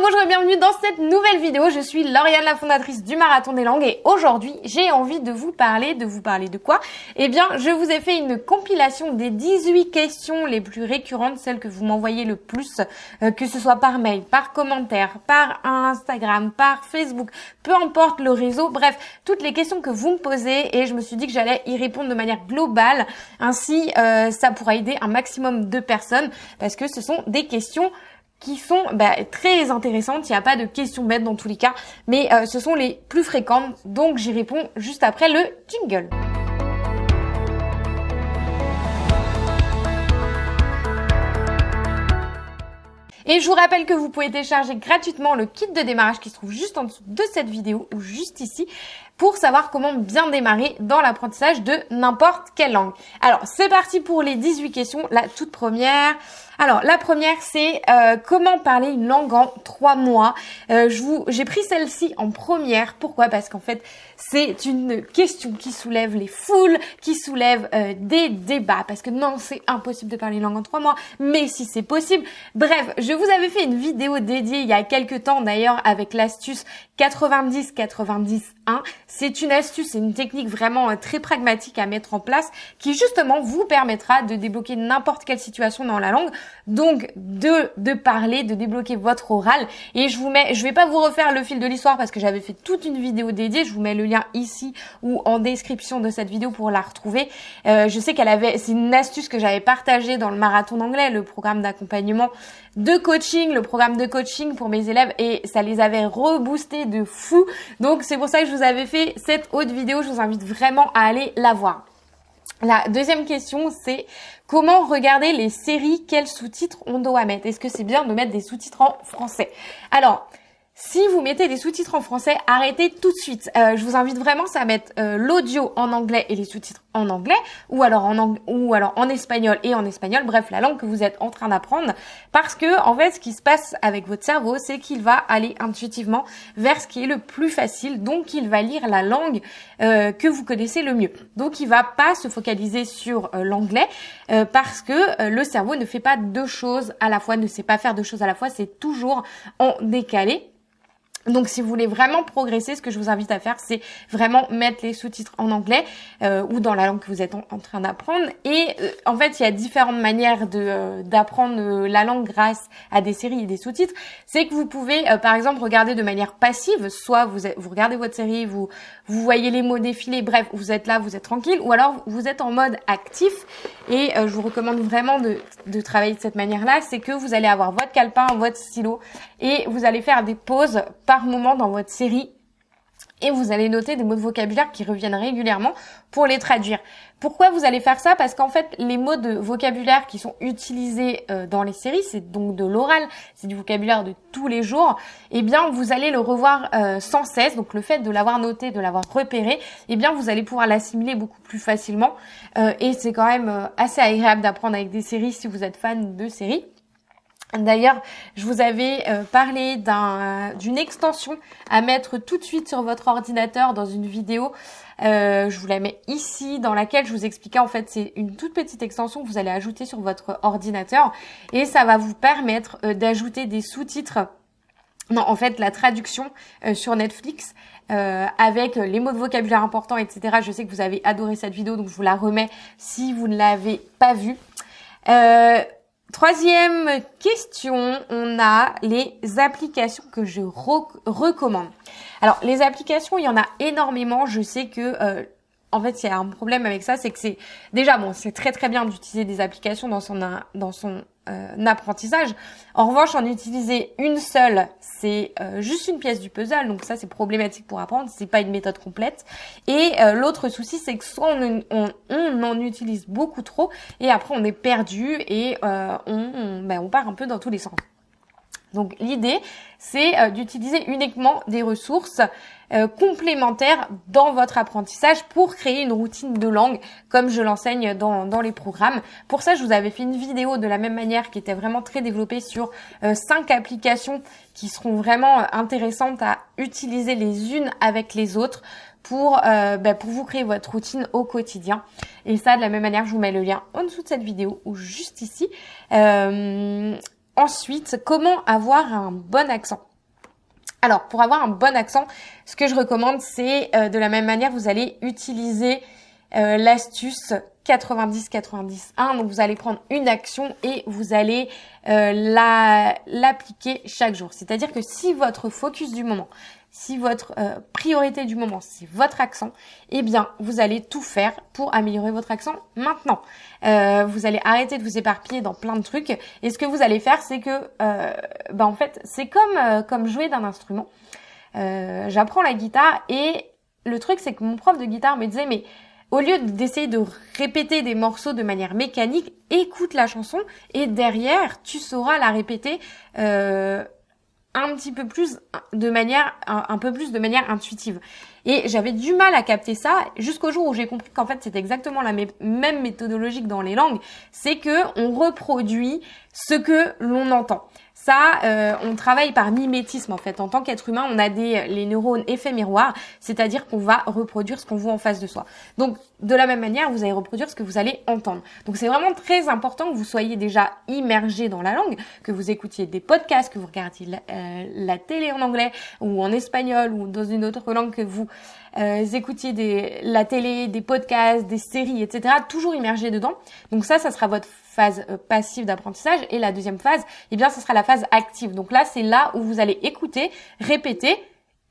Bonjour et bienvenue dans cette nouvelle vidéo. Je suis Lauriane, la fondatrice du Marathon des Langues et aujourd'hui, j'ai envie de vous parler, de vous parler de quoi? Eh bien, je vous ai fait une compilation des 18 questions les plus récurrentes, celles que vous m'envoyez le plus, euh, que ce soit par mail, par commentaire, par Instagram, par Facebook, peu importe le réseau, bref, toutes les questions que vous me posez et je me suis dit que j'allais y répondre de manière globale. Ainsi, euh, ça pourra aider un maximum de personnes parce que ce sont des questions qui sont bah, très intéressantes. Il n'y a pas de questions bêtes dans tous les cas, mais euh, ce sont les plus fréquentes. Donc j'y réponds juste après le jingle. Et je vous rappelle que vous pouvez télécharger gratuitement le kit de démarrage qui se trouve juste en dessous de cette vidéo ou juste ici pour savoir comment bien démarrer dans l'apprentissage de n'importe quelle langue. Alors, c'est parti pour les 18 questions. La toute première, alors, la première, c'est euh, comment parler une langue en trois mois. Euh, j'ai pris celle-ci en première. Pourquoi? Parce qu'en fait, c'est une question qui soulève les foules, qui soulève euh, des débats. Parce que non, c'est impossible de parler une langue en trois mois. Mais si c'est possible. Bref, je vous avais fait une vidéo dédiée il y a quelques temps d'ailleurs avec l'astuce 90-90-1. C'est une astuce, c'est une technique vraiment très pragmatique à mettre en place qui justement vous permettra de débloquer n'importe quelle situation dans la langue donc de, de parler, de débloquer votre oral. Et je vous mets, je vais pas vous refaire le fil de l'histoire parce que j'avais fait toute une vidéo dédiée. Je vous mets le lien ici ou en description de cette vidéo pour la retrouver. Euh, je sais qu'elle avait, c'est une astuce que j'avais partagée dans le marathon d'anglais, le programme d'accompagnement de coaching, le programme de coaching pour mes élèves et ça les avait reboostés de fou. Donc c'est pour ça que je vous avais fait cette haute vidéo. Je vous invite vraiment à aller la voir. La deuxième question, c'est comment regarder les séries, quels sous-titres on doit mettre? Est-ce que c'est bien de mettre des sous-titres en français? Alors, si vous mettez des sous-titres en français, arrêtez tout de suite. Euh, je vous invite vraiment à mettre euh, l'audio en anglais et les sous-titres en anglais, ou alors en ou alors en espagnol et en espagnol. Bref, la langue que vous êtes en train d'apprendre, parce que en fait, ce qui se passe avec votre cerveau, c'est qu'il va aller intuitivement vers ce qui est le plus facile. Donc, il va lire la langue euh, que vous connaissez le mieux. Donc, il va pas se focaliser sur l'anglais parce que le cerveau ne fait pas deux choses à la fois, ne sait pas faire deux choses à la fois. C'est toujours en décalé. Donc si vous voulez vraiment progresser, ce que je vous invite à faire, c'est vraiment mettre les sous-titres en anglais euh, ou dans la langue que vous êtes en, train d'apprendre. Et euh, en fait, il y a différentes manières de euh, d'apprendre la langue grâce à des séries et des sous-titres. C'est que vous pouvez, par exemple, regarder de manière passive. Soit vous, vous regardez votre série, vous vous voyez les mots défiler, bref, vous êtes là, vous êtes tranquille. Ou alors vous êtes en mode actif. Et je vous recommande vraiment de, de travailler de cette manière-là. C'est que vous allez avoir votre calepin, votre stylo et vous allez faire des pauses moment dans votre série et vous allez noter des mots de vocabulaire qui reviennent régulièrement pour les traduire. Pourquoi vous allez faire ça? Parce qu'en fait, les mots de vocabulaire qui sont utilisés euh, dans les séries, c'est donc de l'oral, c'est du vocabulaire de tous les jours, eh bien, vous allez le revoir euh, sans cesse. Donc, le fait de l'avoir noté, de l'avoir repéré, eh bien, vous allez pouvoir l'assimiler beaucoup plus facilement. Euh, et c'est quand même assez agréable d'apprendre avec des séries si vous êtes fan de séries. D'ailleurs, je vous avais euh, parlé d'une extension à mettre tout de suite sur votre ordinateur dans une vidéo. Euh, je vous la mets ici, dans laquelle je vous expliquais en fait, c'est une toute petite extension que vous allez ajouter sur votre ordinateur et ça va vous permettre euh, d'ajouter des sous-titres. Non, en fait, la traduction sur Netflix avec les mots de vocabulaire importants, etc. Je sais que vous avez adoré cette vidéo, donc je vous la remets si vous ne l'avez pas vue. Euh, Troisième question, on a les applications que je recommande. Alors les applications, il y en a énormément. Je sais que euh, en fait, il y a un problème avec ça, c'est que c'est déjà bon, c'est très très bien d'utiliser des applications dans son dans son euh, apprentissage. En revanche, en utiliser une seule, c'est euh, juste une pièce du puzzle, donc ça c'est problématique pour apprendre, c'est pas une méthode complète. Et euh, l'autre souci, c'est que soit on, on, en utilise beaucoup trop et après on est perdu et on, ben, on part un peu dans tous les sens. Donc l'idée, c'est euh, d'utiliser uniquement des ressources euh, complémentaires dans votre apprentissage pour créer une routine de langue comme je l'enseigne dans, dans, les programmes. Pour ça, je vous avais fait une vidéo de la même manière qui était vraiment très développée sur euh, cinq applications qui seront vraiment intéressantes à utiliser les unes avec les autres pour, bah, pour vous créer votre routine au quotidien. Et ça, de la même manière, je vous mets le lien en dessous de cette vidéo ou juste ici. Ensuite, comment avoir un bon accent? Alors, pour avoir un bon accent, ce que je recommande, c'est de la même manière, vous allez utiliser l'astuce 90-90-1. Donc vous allez prendre une action et vous allez euh, la l'appliquer chaque jour. C'est-à-dire que si votre focus du moment, si votre euh, priorité du moment, c'est votre accent, eh bien vous allez tout faire pour améliorer votre accent maintenant. Euh, vous allez arrêter de vous éparpiller dans plein de trucs. Et ce que vous allez faire, c'est que, bah en fait, c'est comme comme jouer d'un instrument. J'apprends la guitare et le truc, c'est que mon prof de guitare me disait mais au lieu d'essayer de répéter des morceaux de manière mécanique, écoute la chanson et derrière, tu sauras la répéter euh, un petit peu plus de manière, un, peu plus de manière intuitive. Et j'avais du mal à capter ça jusqu'au jour où j'ai compris qu'en fait c'est exactement la même méthodologie que dans les langues, c'est que on reproduit ce que l'on entend. Ça, euh, on travaille par mimétisme en fait. En tant qu'être humain, on a des les neurones effets miroirs, c'est-à-dire qu'on va reproduire ce qu'on voit en face de soi. Donc, de la même manière, vous allez reproduire ce que vous allez entendre. Donc, c'est vraiment très important que vous soyez déjà immergé dans la langue, que vous écoutiez des podcasts, que vous regardiez la, euh, télé en anglais ou en espagnol ou dans une autre langue que vous euh, écoutiez des, la télé, des podcasts, des séries, etc. Toujours immergé dedans. Donc ça, ça sera votre phase euh, passive d'apprentissage. Et la deuxième phase, eh bien, ce sera la phase active. Donc là, c'est là où vous allez écouter, répéter,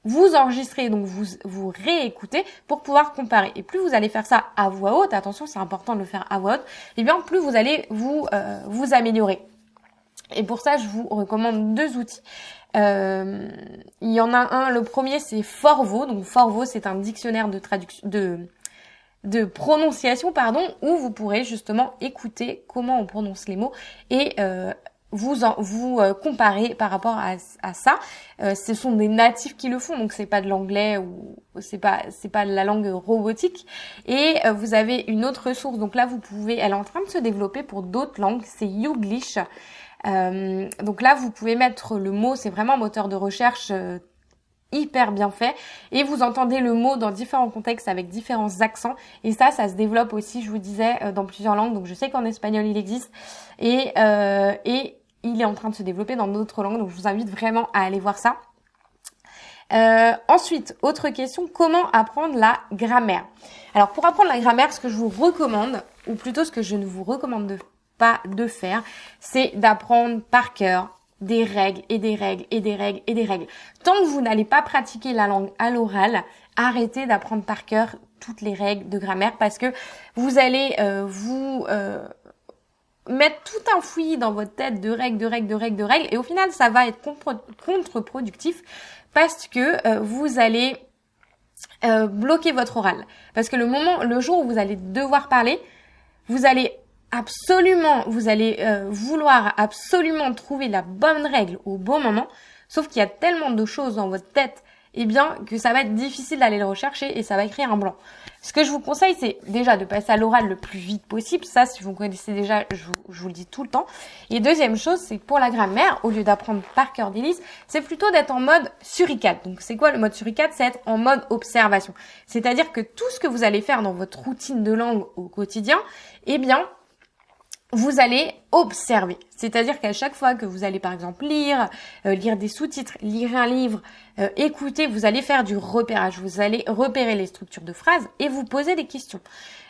vous enregistrez, donc vous, vous réécoutez pour pouvoir comparer. Et plus vous allez faire ça à voix haute, attention, c'est important de le faire à voix haute, eh bien, plus vous allez vous, euh, vous améliorer. Et pour ça, je vous recommande deux outils. Euh, il y en a un, le premier c'est Forvo. Donc Forvo, c'est un dictionnaire de traduction, de, de prononciation, pardon, où vous pourrez justement écouter comment on prononce les mots et euh, vous en, vous euh, comparer par rapport à, à ça. Euh, ce sont des natifs qui le font, donc c'est pas de l'anglais ou c'est pas c'est pas de la langue robotique. Et euh, vous avez une autre ressource, donc là vous pouvez, elle est en train de se développer pour d'autres langues, c'est Youglish. Euh, donc là, vous pouvez mettre le mot, c'est vraiment un moteur de recherche euh, hyper bien fait. Et vous entendez le mot dans différents contextes avec différents accents. Et ça ça se développe aussi je vous disais euh, dans plusieurs langues. Donc je sais qu'en espagnol il existe. Et et il est en train de se développer dans d'autres langues donc je vous invite vraiment à aller voir ça ensuite, autre question, comment apprendre la grammaire? Alors pour apprendre la grammaire, ce que je vous recommande, ou plutôt ce que je ne vous recommande de pas de faire, c'est d'apprendre par cœur des règles et des règles et des règles et des règles. Tant que vous n'allez pas pratiquer la langue à l'oral, arrêtez d'apprendre par cœur toutes les règles de grammaire parce que vous allez euh, vous euh, mettre tout un fouillis dans votre tête de règles, de règles, de règles, de règles et au final ça va être contre-productif parce que euh, vous allez bloquer votre oral. Parce que le moment, le jour où vous allez devoir parler, vous allez absolument, vous allez euh, vouloir absolument trouver la bonne règle au bon moment, sauf qu'il y a tellement de choses dans votre tête, eh bien, que ça va être difficile d'aller le rechercher et ça va écrire un blanc. Ce que je vous conseille, c'est déjà de passer à l'oral le plus vite possible. Ça, si vous connaissez déjà, je vous, le dis tout le temps. Et deuxième chose, c'est que pour la grammaire, au lieu d'apprendre par cœur des c'est plutôt d'être en mode suricate. Donc, c'est quoi le mode suricate? C'est être en mode observation. C'est-à-dire que tout ce que vous allez faire dans votre routine de langue au quotidien, eh bien, vous allez observer. C'est-à-dire qu'à chaque fois que vous allez par exemple lire, euh, lire des sous-titres, lire un livre, euh, écouter, vous allez faire du repérage. Vous allez repérer les structures de phrases et vous poser des questions.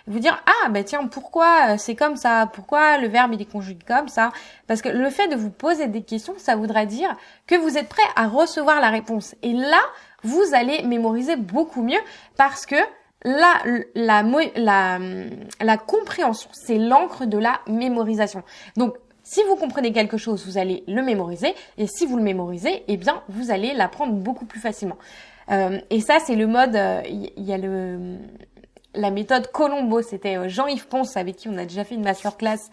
Vous dire ah bah tiens pourquoi euh, c'est comme ça? Pourquoi le verbe il est conjugué comme ça? Parce que le fait de vous poser des questions, ça voudra dire que vous êtes prêt à recevoir la réponse. Et là, vous allez mémoriser beaucoup mieux parce que la, la, la, la compréhension, c'est l'encre de la mémorisation. Donc, si vous comprenez quelque chose, vous allez le mémoriser. Et si vous le mémorisez, eh bien, vous allez l'apprendre beaucoup plus facilement. Euh, et ça, c'est le mode, il euh, y, a le, la méthode Colombo. C'était euh, Jean-Yves Ponce avec qui on a déjà fait une masterclass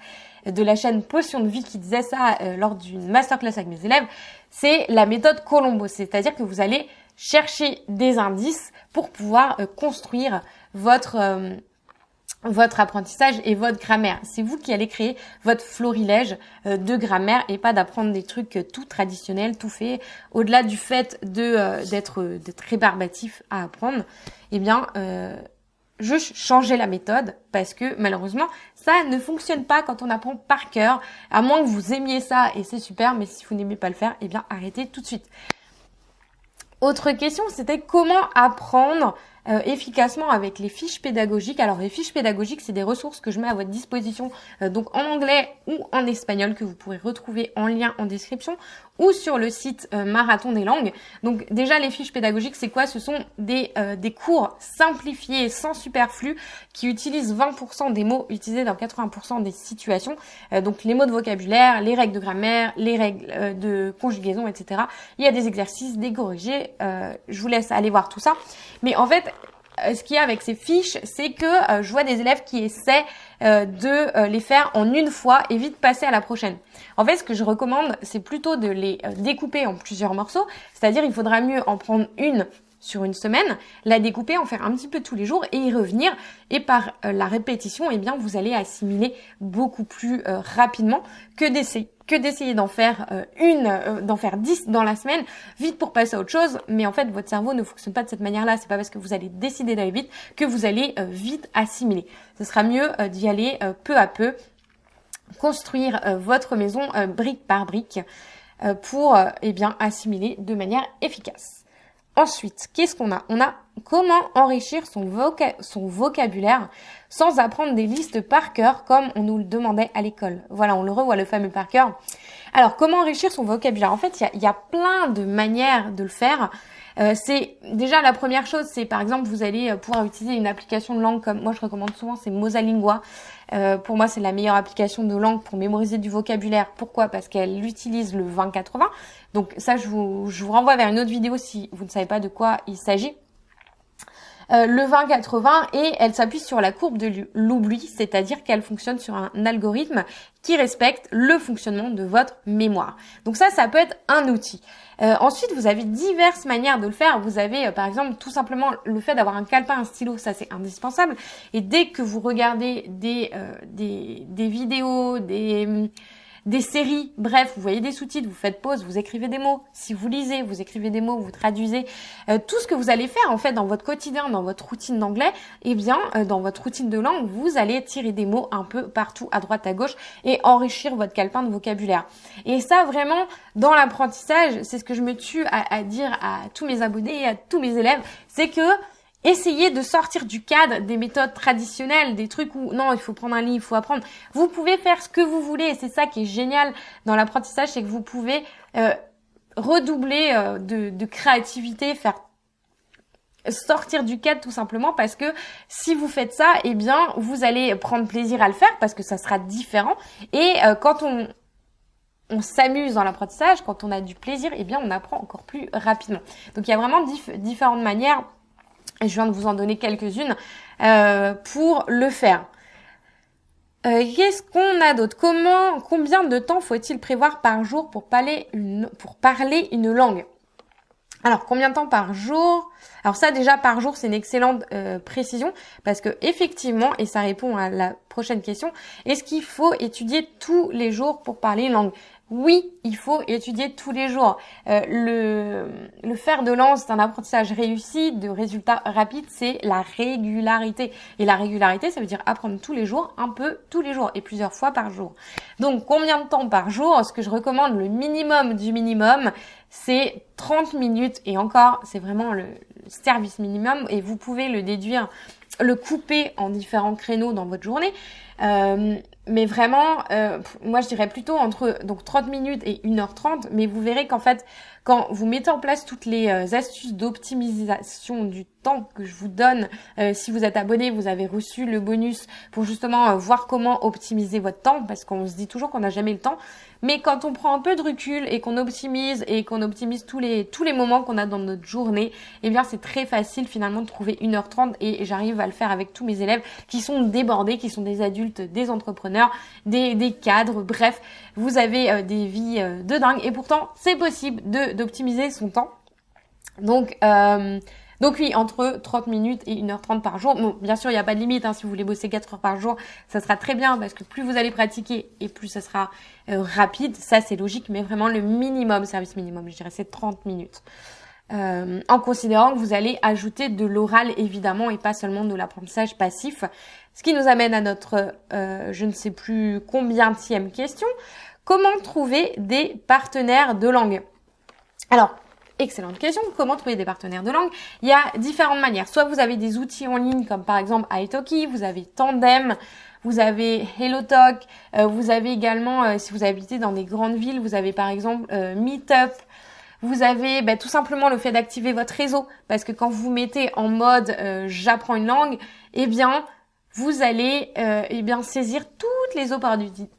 de la chaîne Potion de Vie qui disait ça euh, lors d'une masterclass avec mes élèves. C'est la méthode Colombo. C'est-à-dire que vous allez chercher des indices pour pouvoir euh, construire votre euh, votre apprentissage et votre grammaire. C'est vous qui allez créer votre florilège euh, de grammaire et pas d'apprendre des trucs tout traditionnels, tout fait. Au-delà du fait d'être d'être rébarbatif à apprendre, eh bien juste changer la méthode parce que malheureusement ça ne fonctionne pas quand on apprend par cœur à moins que vous aimiez ça et c'est super mais si vous n'aimez pas le faire eh bien arrêtez tout de suite. Autre question c'était comment apprendre euh, efficacement avec les fiches pédagogiques. Alors les fiches pédagogiques, c'est des ressources que je mets à votre disposition euh, donc en anglais ou en espagnol que vous pourrez retrouver en lien en description ou sur le site euh, Marathon des langues. Donc déjà les fiches pédagogiques, c'est quoi? Ce sont des, des cours simplifiés sans superflu qui utilisent 20% des mots utilisés dans 80% des situations. donc les mots de vocabulaire, les règles de grammaire, les règles de conjugaison, etc. Il y a des exercices, des corrigés. je vous laisse aller voir tout ça. Mais en fait, euh, ce qu'il y a avec ces fiches, c'est que euh, je vois des élèves qui essaient euh, de les faire en une fois et vite passer à la prochaine. En fait, ce que je recommande, c'est plutôt de les découper en plusieurs morceaux, c'est-à-dire il faudra mieux en prendre une sur une semaine, la découper, en faire un petit peu tous les jours et y revenir. Et par la répétition, eh bien, vous allez assimiler beaucoup plus rapidement que d'essayer d'en faire euh, une, euh, d'en faire dix dans la semaine, vite pour passer à autre chose. Mais en fait, votre cerveau ne fonctionne pas de cette manière-là. C'est pas parce que vous allez décider d'aller vite que vous allez euh, vite assimiler. Ce sera mieux d'y aller peu à peu, construire votre maison brique par brique pour eh bien assimiler de manière efficace. Ensuite, qu'est-ce qu'on a? On a comment enrichir son, vocabulaire sans apprendre des listes par cœur comme on nous le demandait à l'école. Voilà, on le revoit, le fameux par cœur. Alors, comment enrichir son vocabulaire? En fait, il y a, plein de manières de le faire. Euh, c'est déjà la première chose, c'est par exemple vous allez euh, pouvoir utiliser une application de langue comme moi je recommande souvent, c'est Mosalingua. Euh, pour moi, c'est la meilleure application de langue pour mémoriser du vocabulaire. Pourquoi? Parce qu'elle utilise le 2080. Donc ça, je vous renvoie vers une autre vidéo si vous ne savez pas de quoi il s'agit. Euh, le 20-80 et elle s'appuie sur la courbe de l'oubli, c'est-à-dire qu'elle fonctionne sur un algorithme qui respecte le fonctionnement de votre mémoire. Donc ça, ça peut être un outil. Euh, ensuite, vous avez diverses manières de le faire. Vous avez, euh, par exemple, tout simplement le fait d'avoir un calepin, un stylo, ça c'est indispensable. Et dès que vous regardez des, des, des vidéos, des des séries, bref, vous voyez des sous-titres, vous faites pause, vous écrivez des mots. Si vous lisez, vous écrivez des mots, vous traduisez. Euh, tout ce que vous allez faire en fait dans votre quotidien, dans votre routine d'anglais, eh bien euh, dans votre routine de langue, vous allez tirer des mots un peu partout à droite à gauche et enrichir votre calepin de vocabulaire. Et ça vraiment dans l'apprentissage, c'est ce que je me tue à, à dire à tous mes abonnés, à tous mes élèves, c'est que Essayez de sortir du cadre des méthodes traditionnelles, des trucs où non, il faut prendre un livre, il faut apprendre. Vous pouvez faire ce que vous voulez et c'est ça qui est génial dans l'apprentissage, c'est que vous pouvez euh, redoubler euh, de, créativité, faire sortir du cadre tout simplement parce que si vous faites ça, eh bien vous allez prendre plaisir à le faire parce que ça sera différent et euh, quand on on s'amuse dans l'apprentissage, quand on a du plaisir, eh bien on apprend encore plus rapidement. Donc il y a vraiment différentes manières je viens de vous en donner quelques-unes euh, pour le faire. Euh, Qu'est-ce qu'on a d'autre? Comment, combien de temps faut-il prévoir par jour pour parler une, langue? Alors, combien de temps par jour? Alors ça, déjà par jour, c'est une excellente euh, précision parce que effectivement, et ça répond à la prochaine question, est-ce qu'il faut étudier tous les jours pour parler une langue? Oui, il faut étudier tous les jours. Euh, le, le fer de lance d'un apprentissage réussi, de résultats rapides, c'est la régularité. Et la régularité, ça veut dire apprendre tous les jours, un peu tous les jours et plusieurs fois par jour. Donc, combien de temps par jour? Ce que je recommande, le minimum du minimum, c'est 30 minutes. Et encore, c'est vraiment le service minimum et vous pouvez le déduire, le couper en différents créneaux dans votre journée. Euh, mais vraiment, euh, moi je dirais plutôt entre donc 30 minutes et 1h30, mais vous verrez qu'en fait, quand vous mettez en place toutes les euh, astuces d'optimisation du temps que je vous donne, euh, si vous êtes abonné, vous avez reçu le bonus pour justement voir comment optimiser votre temps, parce qu'on se dit toujours qu'on n'a jamais le temps, mais quand on prend un peu de recul et qu'on optimise et qu'on optimise tous les tous les moments qu'on a dans notre journée, eh bien c'est très facile finalement de trouver 1h30 et j'arrive à le faire avec tous mes élèves qui sont débordés, qui sont des adultes, des entrepreneurs, des, des cadres, bref, vous avez euh, des vies euh, de dingue et pourtant c'est possible de d'optimiser son temps. Donc euh, donc oui, entre 30 minutes et 1h30 par jour. Bon, bien sûr, il n'y a pas de limite. Hein, si vous voulez bosser 4 heures par jour, ça sera très bien parce que plus vous allez pratiquer et plus ça sera euh, rapide. Ça, c'est logique, mais vraiment le minimum, service minimum, je dirais, c'est 30 minutes. euh, en considérant que vous allez ajouter de l'oral évidemment et pas seulement de l'apprentissage passif. Ce qui nous amène à notre je ne sais plus combien tième question. Comment trouver des partenaires de langue? Alors, excellente question. Comment trouver des partenaires de langue? Il y a différentes manières. Soit vous avez des outils en ligne comme par exemple italki, vous avez Tandem, vous avez HelloTalk, euh, vous avez également, euh, si vous habitez dans des grandes villes, vous avez par exemple euh, Meetup, vous avez bah, tout simplement le fait d'activer votre réseau, parce que quand vous mettez en mode j'apprends une langue, eh bien vous allez eh bien saisir toutes les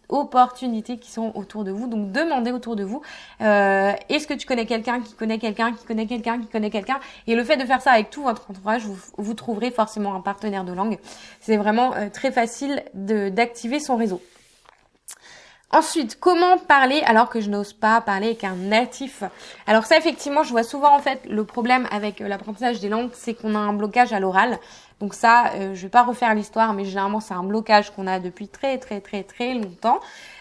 opportunités qui sont autour de vous. Donc demandez autour de vous est-ce que tu connais quelqu'un qui connaît quelqu'un qui connaît quelqu'un qui connaît quelqu'un? Et le fait de faire ça avec tout votre entourage, vous, trouverez forcément un partenaire de langue. C'est vraiment très facile d'activer son réseau. Ensuite, comment parler alors que je n'ose pas parler avec un natif? Alors ça, effectivement, je vois souvent en fait le problème avec l'apprentissage des langues, c'est qu'on a un blocage à l'oral. Donc ça, euh, je vais pas refaire l'histoire, mais généralement c'est un blocage qu'on a depuis très très très très longtemps.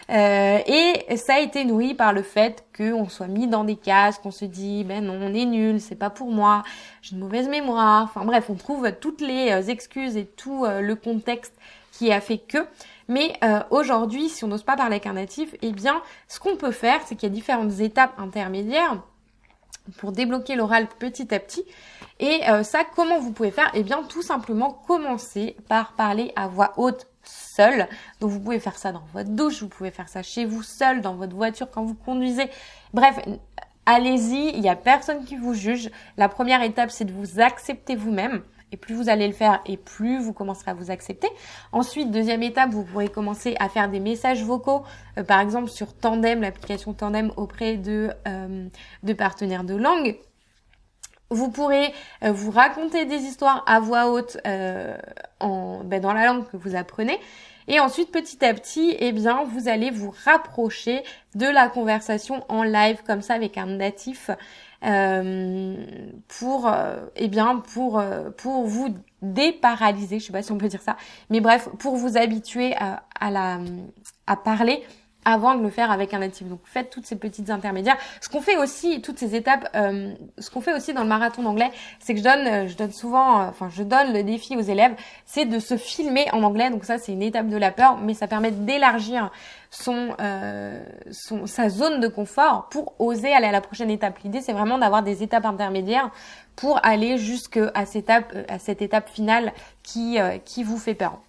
Euh, et ça a été nourri par le fait qu'on soit mis dans des cases, qu'on se dit ben non, on est nul, c'est pas pour moi, j'ai une mauvaise mémoire. Enfin bref, on trouve toutes les euh, excuses et tout le contexte qui a fait que. Mais euh, aujourd'hui, si on n'ose pas parler avec un natif, eh bien, ce qu'on peut faire, c'est qu'il y a différentes étapes intermédiaires pour débloquer l'oral petit à petit. Et euh, ça, comment vous pouvez faire? Eh bien, tout simplement commencer par parler à voix haute seul. Donc, vous pouvez faire ça dans votre douche, vous pouvez faire ça chez vous seul, dans votre voiture quand vous conduisez. Bref, allez-y, il n'y a personne qui vous juge. La première étape, c'est de vous accepter vous-même. Et plus vous allez le faire et plus vous commencerez à vous accepter. Ensuite, deuxième étape, vous pourrez commencer à faire des messages vocaux, euh, par exemple sur Tandem, l'application Tandem auprès de, euh, de partenaires de langue. Vous pourrez euh, vous raconter des histoires à voix haute en, ben, dans la langue que vous apprenez. Et ensuite, petit à petit, eh bien, vous allez vous rapprocher de la conversation en live comme ça avec un natif euh, pour, euh, eh bien, pour, euh, pour vous déparalyser, je sais pas si on peut dire ça, mais bref, pour vous habituer à, à la, à parler avant de le faire avec un natif. Donc faites toutes ces petites intermédiaires. Ce qu'on fait aussi, toutes ces étapes, euh, ce qu'on fait aussi dans le marathon d'anglais, c'est que je donne, euh, je donne souvent, euh, enfin je donne le défi aux élèves, c'est de se filmer en anglais. Donc ça c'est une étape de la peur, mais ça permet d'élargir son, son, sa zone de confort pour oser aller à la prochaine étape. L'idée c'est vraiment d'avoir des étapes intermédiaires pour aller jusqu'à cette étape, à cette étape finale qui, qui vous fait peur.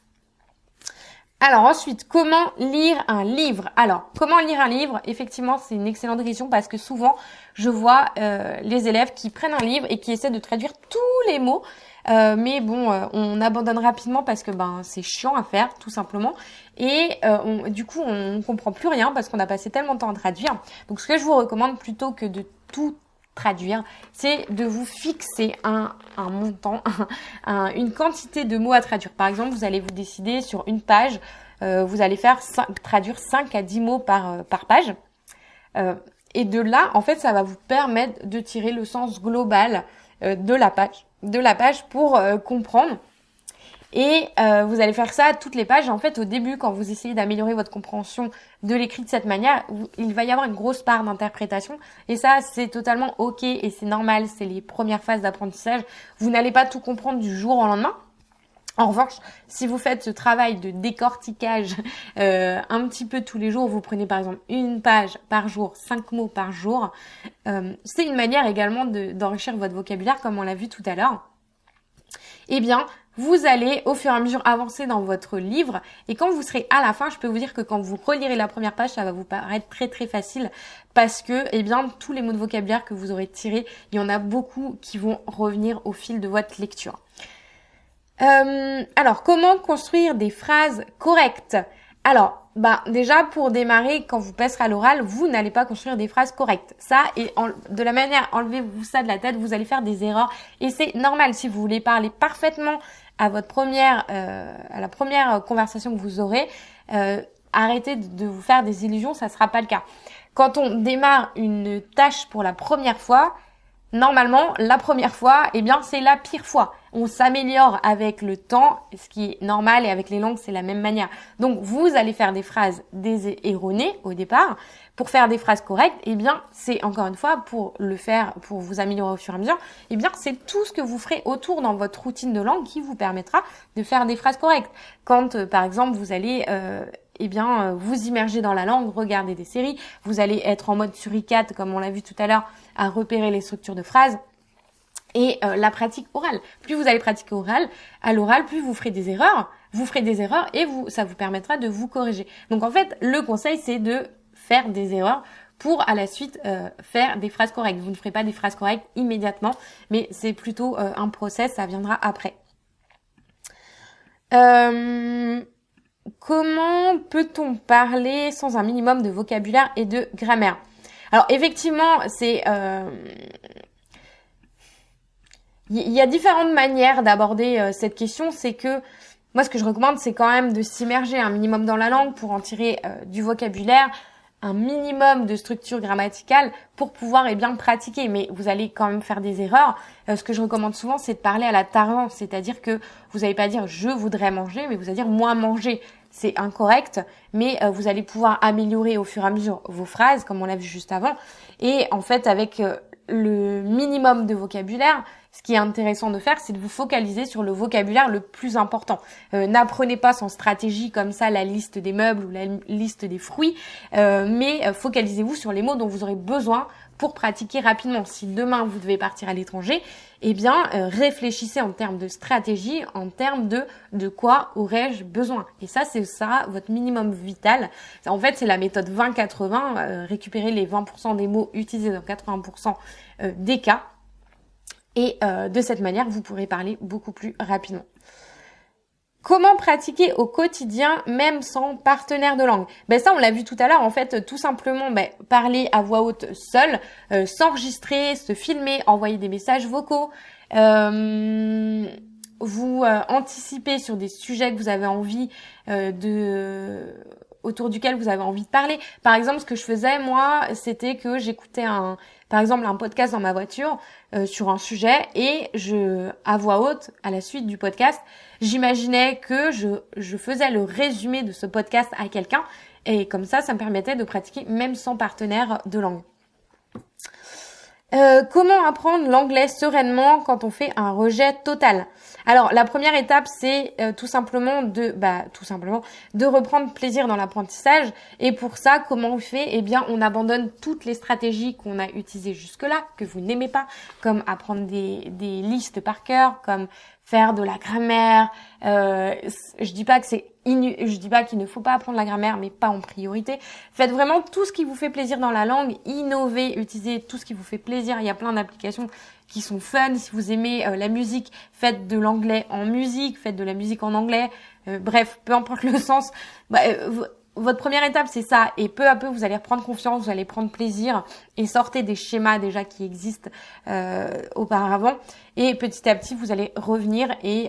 Alors ensuite, comment lire un livre? Alors, comment lire un livre? Effectivement, c'est une excellente question parce que souvent, je vois euh, les élèves qui prennent un livre et qui essaient de traduire tous les mots. Euh, mais bon, euh, on abandonne rapidement parce que ben c'est chiant à faire, tout simplement. Et du coup, on comprend plus rien parce qu'on a passé tellement de temps à traduire. Donc, ce que je vous recommande plutôt que de tout traduire, c'est de vous fixer un, un montant, une quantité de mots à traduire. Par exemple, vous allez vous décider sur une page, euh, vous allez faire traduire 5 à 10 mots par, euh, par page. Euh, et de là, en fait, ça va vous permettre de tirer le sens global de la page, de la page pour comprendre et euh, vous allez faire ça toutes les pages. En fait, au début, quand vous essayez d'améliorer votre compréhension de l'écrit de cette manière, il va y avoir une grosse part d'interprétation. Et ça, c'est totalement OK et c'est normal. C'est les premières phases d'apprentissage. Vous n'allez pas tout comprendre du jour au lendemain. En revanche, si vous faites ce travail de décortiquage euh, un petit peu tous les jours, vous prenez par exemple une page par jour, cinq mots par jour, euh, c'est une manière également d'enrichir votre vocabulaire comme on l'a vu tout à l'heure. Eh bien, vous allez au fur et à mesure avancer dans votre livre et quand vous serez à la fin, je peux vous dire que quand vous relirez la première page, ça va vous paraître très très facile parce que eh bien tous les mots de vocabulaire que vous aurez tirés, il y en a beaucoup qui vont revenir au fil de votre lecture. Euh, alors, comment construire des phrases correctes? Alors, bah déjà pour démarrer, quand vous passerez à l'oral, vous n'allez pas construire des phrases correctes. Ça et de la manière, enlevez-vous ça de la tête, vous allez faire des erreurs et c'est normal si vous voulez parler parfaitement à votre première, euh, à la première conversation que vous aurez. Euh, arrêtez de vous faire des illusions, ça sera pas le cas. Quand on démarre une tâche pour la première fois, normalement, la première fois, eh bien, c'est la pire fois. On s'améliore avec le temps, ce qui est normal, et avec les langues, c'est la même manière. Donc, vous allez faire des phrases erronées au départ. Pour faire des phrases correctes, eh bien, c'est encore une fois, pour le faire, pour vous améliorer au fur et à mesure, eh bien, c'est tout ce que vous ferez autour dans votre routine de langue qui vous permettra de faire des phrases correctes. Quand, euh, par exemple, vous allez euh, eh bien, euh, vous immerger dans la langue, regarder des séries, vous allez être en mode suricate, comme on l'a vu tout à l'heure, à repérer les structures de phrases et euh, la pratique orale. Plus vous allez pratiquer oral, à l'oral, plus vous ferez des erreurs, vous ferez des erreurs et vous, ça vous permettra de vous corriger. Donc en fait, le conseil, c'est de faire des erreurs pour à la suite euh, faire des phrases correctes. Vous ne ferez pas des phrases correctes immédiatement, mais c'est plutôt un process, ça viendra après. Comment peut-on parler sans un minimum de vocabulaire et de grammaire? Alors effectivement, c'est euh, il y a différentes manières d'aborder euh, cette question. C'est que moi, ce que je recommande, c'est quand même de s'immerger un minimum dans la langue pour en tirer euh, du vocabulaire, un minimum de structure grammaticale pour pouvoir eh bien pratiquer. Mais vous allez quand même faire des erreurs. Ce que je recommande souvent, c'est de parler à la tardance, c'est-à-dire que vous n'allez pas dire je voudrais manger, mais vous allez dire moi manger. C'est incorrect, mais euh, vous allez pouvoir améliorer au fur et à mesure vos phrases, comme on l'a vu juste avant. Et en fait, avec euh, le minimum de vocabulaire, ce qui est intéressant de faire, c'est de vous focaliser sur le vocabulaire le plus important. Euh, n'apprenez pas sans stratégie comme ça la liste des meubles ou la liste des fruits, euh, mais euh, focalisez-vous sur les mots dont vous aurez besoin pour pratiquer rapidement. Si demain vous devez partir à l'étranger, eh bien réfléchissez en termes de stratégie, en termes de de quoi aurais-je besoin. Et ça, c'est ça votre minimum vital. En fait, c'est la méthode 20-80, récupérer les 20% des mots utilisés dans 80% des cas et euh, de cette manière, vous pourrez parler beaucoup plus rapidement. Comment pratiquer au quotidien même sans partenaire de langue? Ben ça on l'a vu tout à l'heure en fait tout simplement ben, parler à voix haute seul, euh, s'enregistrer, se filmer, envoyer des messages vocaux, euh, vous anticiper sur des sujets que vous avez envie de autour duquel vous avez envie de parler. Par exemple, ce que je faisais moi, c'était que j'écoutais un par exemple un podcast dans ma voiture euh, sur un sujet et je à voix haute à la suite du podcast, j'imaginais que je, je faisais le résumé de ce podcast à quelqu'un et comme ça ça me permettait de pratiquer même sans partenaire de langue. Euh, comment apprendre l'anglais sereinement quand on fait un rejet total? Alors la première étape c'est euh, tout simplement de bah tout simplement de reprendre plaisir dans l'apprentissage et pour ça comment on fait? Eh bien on abandonne toutes les stratégies qu'on a utilisées jusque-là que vous n'aimez pas comme apprendre des, listes par cœur, comme faire de la grammaire. Euh, je dis pas que c'est je dis pas qu'il ne faut pas apprendre la grammaire, mais pas en priorité. Faites vraiment tout ce qui vous fait plaisir dans la langue, innovez, utilisez tout ce qui vous fait plaisir. Il y a plein d'applications qui sont fun. Si vous aimez euh, la musique, faites de l'anglais en musique, faites de la musique en anglais. Euh, bref, peu importe le sens. Bah, euh, votre première étape, c'est ça. Et peu à peu, vous allez reprendre confiance, vous allez prendre plaisir et sortez des schémas déjà qui existent auparavant. Et petit à petit, vous allez revenir et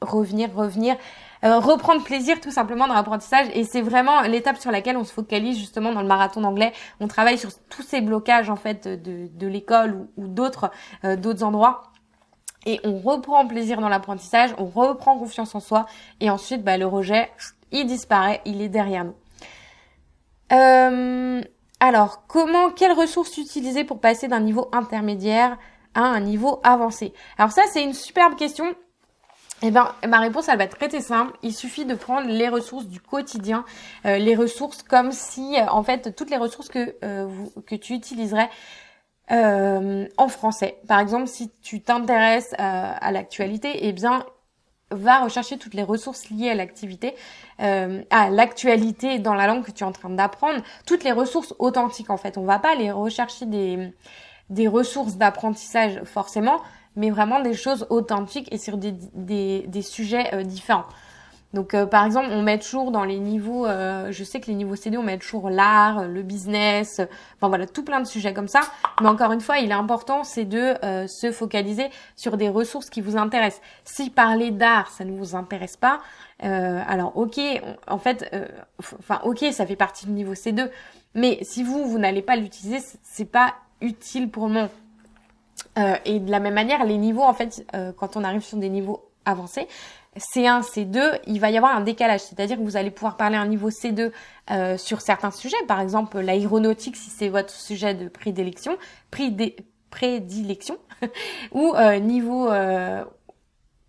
revenir, revenir, euh, reprendre plaisir tout simplement dans l'apprentissage. Et c'est vraiment l'étape sur laquelle on se focalise justement dans le marathon d'anglais. On travaille sur tous ces blocages en fait de, l'école ou, d'autres euh, d'autres endroits. Et on reprend plaisir dans l'apprentissage, on reprend confiance en soi. Et ensuite, bah, le rejet, il disparaît, il est derrière nous. Euh, alors, comment, quelles ressources utiliser pour passer d'un niveau intermédiaire à un niveau avancé? Alors ça, c'est une superbe question eh ben, ma réponse, elle va être très, simple. Il suffit de prendre les ressources du quotidien, euh, les ressources comme si, euh, en fait, toutes les ressources que euh, que tu utiliserais en français. Par exemple, si tu t'intéresses à l'actualité, eh bien, va rechercher toutes les ressources liées à l'activité, à l'actualité dans la langue que tu es en train d'apprendre, toutes les ressources authentiques en fait. On va pas aller rechercher des des ressources d'apprentissage forcément, mais vraiment des choses authentiques et sur des, des, des sujets euh, différents. Donc euh, par exemple, on met toujours dans les niveaux, euh, je sais que les niveaux CD, on met toujours l'art, le business, enfin voilà, tout plein de sujets comme ça. Mais encore une fois, il est important, c'est de se focaliser sur des ressources qui vous intéressent. Si parler d'art, ça ne vous intéresse pas, alors ok, en fait, enfin ok, ça fait partie du niveau C2, mais si vous, vous n'allez pas l'utiliser, c'est pas utile pour le moment. Et de la même manière, les niveaux, en fait, quand on arrive sur des niveaux avancés, C1, C2, il va y avoir un décalage. C'est-à-dire que vous allez pouvoir parler un niveau C2 sur certains sujets, par exemple l'aéronautique si c'est votre sujet de prédilection, prédilection, ou niveau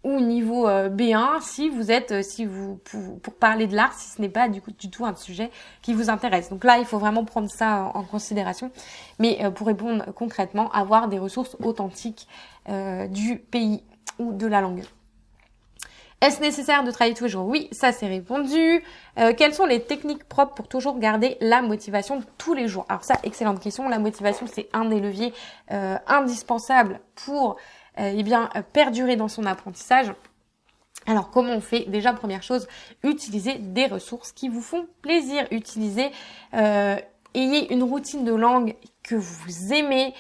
ou niveau euh, B1 si vous êtes euh, si vous pour, parler de l'art si ce n'est pas du coup du tout un sujet qui vous intéresse. Donc là, il faut vraiment prendre ça en, considération. Mais euh, pour répondre concrètement, avoir des ressources authentiques du pays ou de la langue. Est-ce nécessaire de travailler tous les jours? Oui, ça c'est répondu. quelles sont les techniques propres pour toujours garder la motivation tous les jours? Alors ça, excellente question. La motivation, c'est un des leviers indispensables pour euh, eh bien, euh, perdurer dans son apprentissage. Alors comment on fait? Déjà première chose, utilisez des ressources qui vous font plaisir. Utilisez, euh, ayez une routine de langue que vous aimez.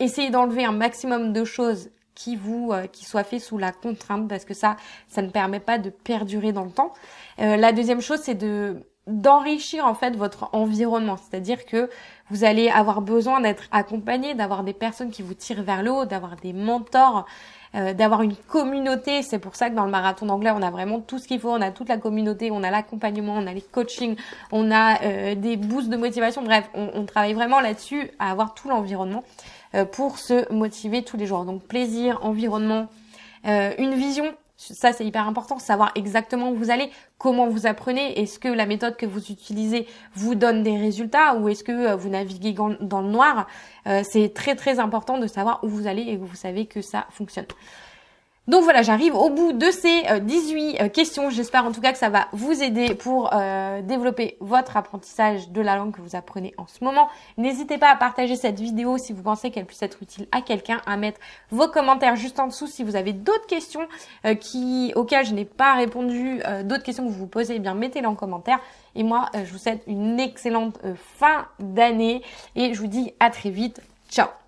essayez d'enlever un maximum de choses qui vous qui soient faites sous la contrainte parce que ça ça ne permet pas de perdurer dans le temps. la deuxième chose c'est de d'enrichir en fait votre environnement, c'est-à-dire que vous allez avoir besoin d'être accompagné, d'avoir des personnes qui vous tirent vers le haut, d'avoir des mentors, euh, d'avoir une communauté. C'est pour ça que dans le marathon d'anglais, on a vraiment tout ce qu'il faut. On a toute la communauté, on a l'accompagnement, on a les coachings, on a euh, des boosts de motivation. Bref, on, travaille vraiment là-dessus à avoir tout l'environnement euh, pour se motiver tous les jours. Donc plaisir, environnement, une vision ça, c'est hyper important, savoir exactement où vous allez, comment vous apprenez, est-ce que la méthode que vous utilisez vous donne des résultats ou est-ce que euh, vous naviguez dans le noir. Euh, c'est très très important de savoir où vous allez et que vous savez que ça fonctionne. Donc voilà, j'arrive au bout de ces 18 euh, euh, questions. J'espère en tout cas que ça va vous aider pour euh, développer votre apprentissage de la langue que vous apprenez en ce moment. N'hésitez pas à partager cette vidéo si vous pensez qu'elle puisse être utile à quelqu'un, à mettre vos commentaires juste en dessous si vous avez d'autres questions auxquelles je n'ai pas répondu, d'autres questions que vous vous posez, eh bien mettez-les en commentaire. Et moi, je vous souhaite une excellente fin d'année et je vous dis à très vite. Ciao